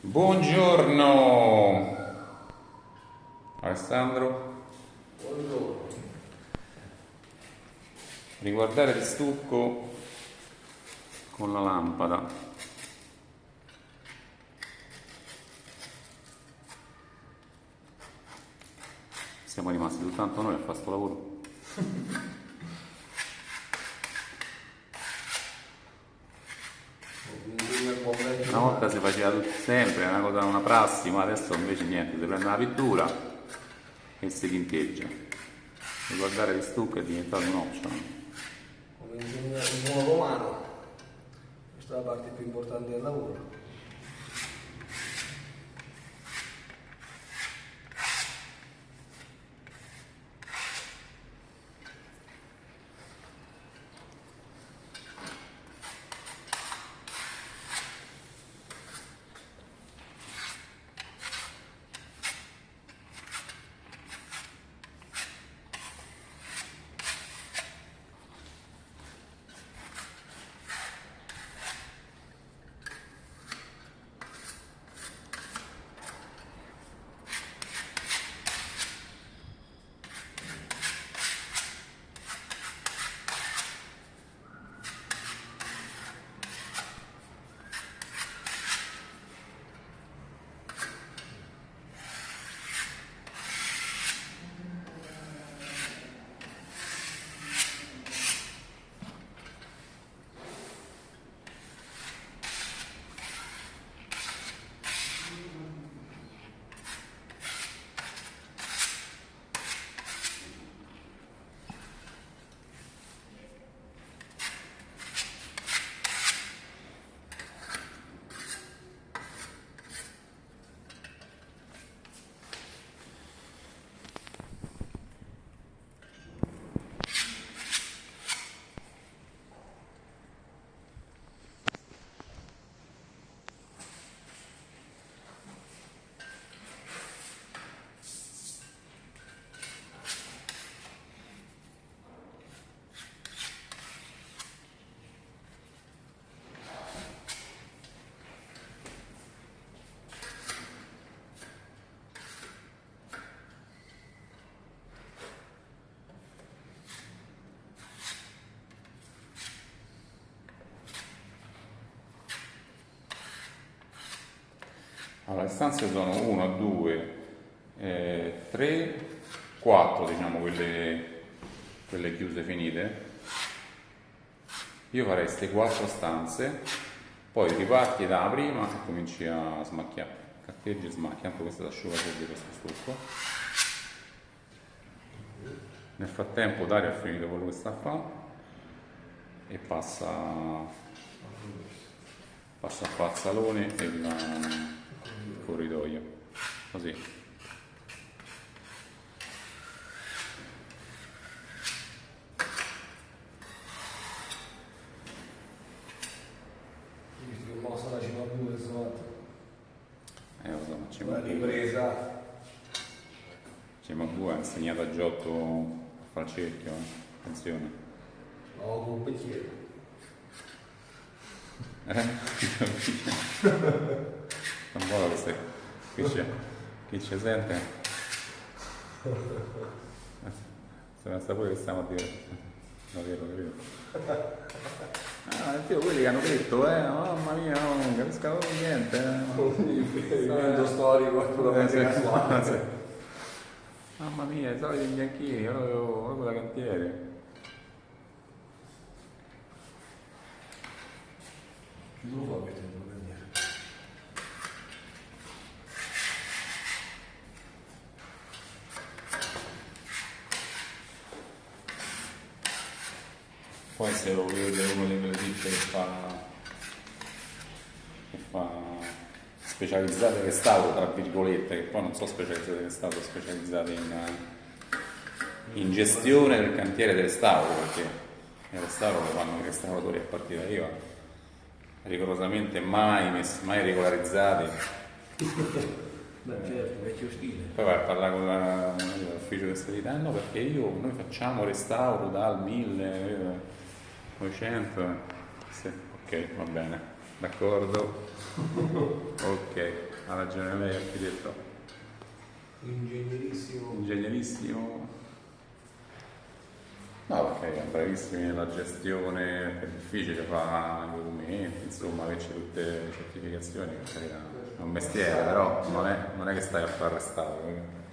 Buongiorno Alessandro. Buongiorno. Riguardare il stucco con la lampada. Siamo rimasti soltanto noi a fare questo lavoro. Una volta si faceva tutto sempre, una cosa, una prassi, ma adesso invece niente, si prende una pittura e si tinteggia. Riguardare il stucco è diventato un option. Come insegna il buon romano, questa è la parte più importante del lavoro. Allora, le stanze sono 1, 2, 3, 4, diciamo, quelle, quelle chiuse finite. Io farei queste 4 stanze, poi riparti da prima e cominci a smacchiare. Carteggi e smacchi, tanto questo è l'asciugatori di questo stucco. Nel frattempo Dario ha finito quello che sta a fare e passa, passa a fare il salone e il corridoio. Così. Mossa la cima 2 insomma, Eh, lo so, ma ci una ripresa. Ha insegnato a Giotto a fare il cerchio, eh. attenzione. No, con un bicchiere. Eh? Non vuole queste. Qui c'è. Chi ci sente? Se ne sta pure che stiamo a dire. No, vero, vero. Ah, io quelli che hanno detto, eh, mamma mia, non capisco niente. eh. Evento storico, quello Eh, che sì, si sì. Mamma mia, i soliti bianchini, io avevo proprio da cantiere. Chi lo fa questo in maniera? Poi se lo vede uno di quelle ditte che fa, che fa specializzate restauro, tra virgolette, che poi non so specializzate restauro, specializzate in, in gestione del cantiere del restauro, perché il restauro lo fanno i restauratori a partire da IVA, rigorosamente mai, messi, mai regolarizzati. Beh, certo, vecchio stile. Poi vai a parlare con la- l'ufficio di stabilità, no perché io, noi facciamo restauro dal 1900, sì, ok, va bene. D'accordo? ok, ha ragione lei architetto. Ingegnerissimo. Ingegnerissimo. No, perché è bravissimi nella gestione, è difficile fare i documenti, insomma, averci tutte le certificazioni, è un mestiere, però non è, non è che stai a fare restauro. eh.